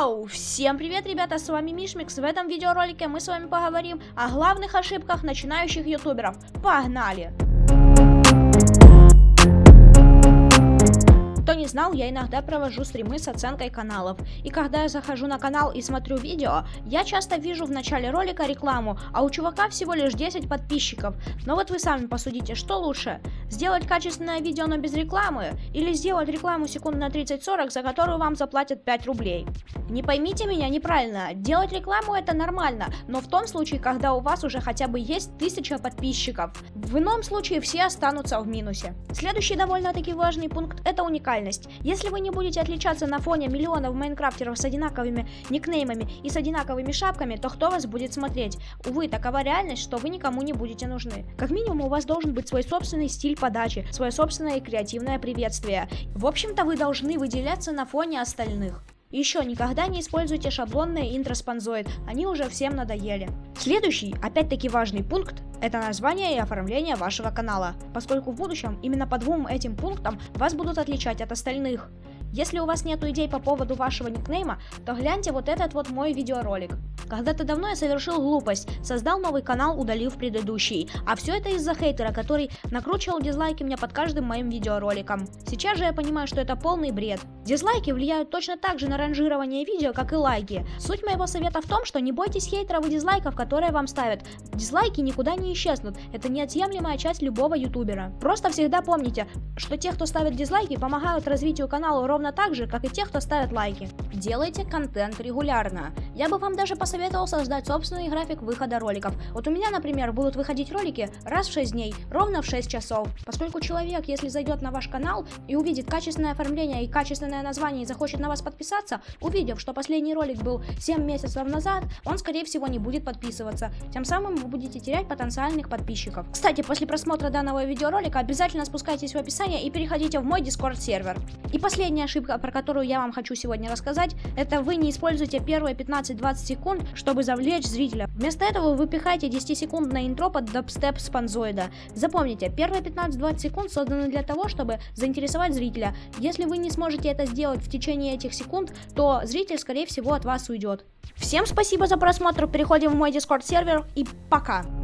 Вау! Всем привет, ребята, с вами Мишмикс. В этом видеоролике мы с вами поговорим о главных ошибках начинающих ютуберов. Погнали! Знал, я иногда провожу стримы с оценкой каналов. И когда я захожу на канал и смотрю видео, я часто вижу в начале ролика рекламу, а у чувака всего лишь 10 подписчиков. Но вот вы сами посудите, что лучше? Сделать качественное видео, но без рекламы? Или сделать рекламу секунд на 30-40, за которую вам заплатят 5 рублей? Не поймите меня неправильно, делать рекламу это нормально, но в том случае, когда у вас уже хотя бы есть 1000 подписчиков. В ином случае все останутся в минусе. Следующий довольно-таки важный пункт это уникальность уникальность. Если вы не будете отличаться на фоне миллионов майнкрафтеров с одинаковыми никнеймами и с одинаковыми шапками, то кто вас будет смотреть? Увы, такова реальность, что вы никому не будете нужны. Как минимум у вас должен быть свой собственный стиль подачи, свое собственное креативное приветствие. В общем-то вы должны выделяться на фоне остальных. Еще никогда не используйте шаблонные интро спонзоид, они уже всем надоели. Следующий, опять-таки важный пункт, это название и оформление вашего канала, поскольку в будущем именно по двум этим пунктам вас будут отличать от остальных. Если у вас нет идей по поводу вашего никнейма, то гляньте вот этот вот мой видеоролик. Когда-то давно я совершил глупость, создал новый канал, удалив предыдущий. А все это из-за хейтера, который накручивал дизлайки мне под каждым моим видеороликом. Сейчас же я понимаю, что это полный бред. Дизлайки влияют точно так же на ранжирование видео, как и лайки. Суть моего совета в том, что не бойтесь хейтеров и дизлайков, которые вам ставят. Дизлайки никуда не исчезнут, это неотъемлемая часть любого ютубера. Просто всегда помните, что те, кто ставит дизлайки, помогают развитию канала ровно так же, как и те, кто ставит лайки. Делайте контент регулярно. Я бы вам даже посоветовал создать собственный график выхода роликов. Вот у меня, например, будут выходить ролики раз в 6 дней, ровно в 6 часов. Поскольку человек, если зайдет на ваш канал и увидит качественное оформление и качественное название и захочет на вас подписаться, увидев, что последний ролик был 7 месяцев назад, он скорее всего не будет подписываться. Тем самым вы будете терять потенциальных подписчиков. Кстати, после просмотра данного видеоролика обязательно спускайтесь в описание и переходите в мой Discord сервер. И последняя ошибка, про которую я вам хочу сегодня рассказать, это вы не используете первые 15-20 секунд, чтобы завлечь зрителя. Вместо этого вы пихаете 10-секундное интро под дабстеп спанзоида. Запомните, первые 15-20 секунд созданы для того, чтобы заинтересовать зрителя. Если вы не сможете это сделать в течение этих секунд, то зритель, скорее всего, от вас уйдет. Всем спасибо за просмотр, переходим в мой дискорд сервер и пока!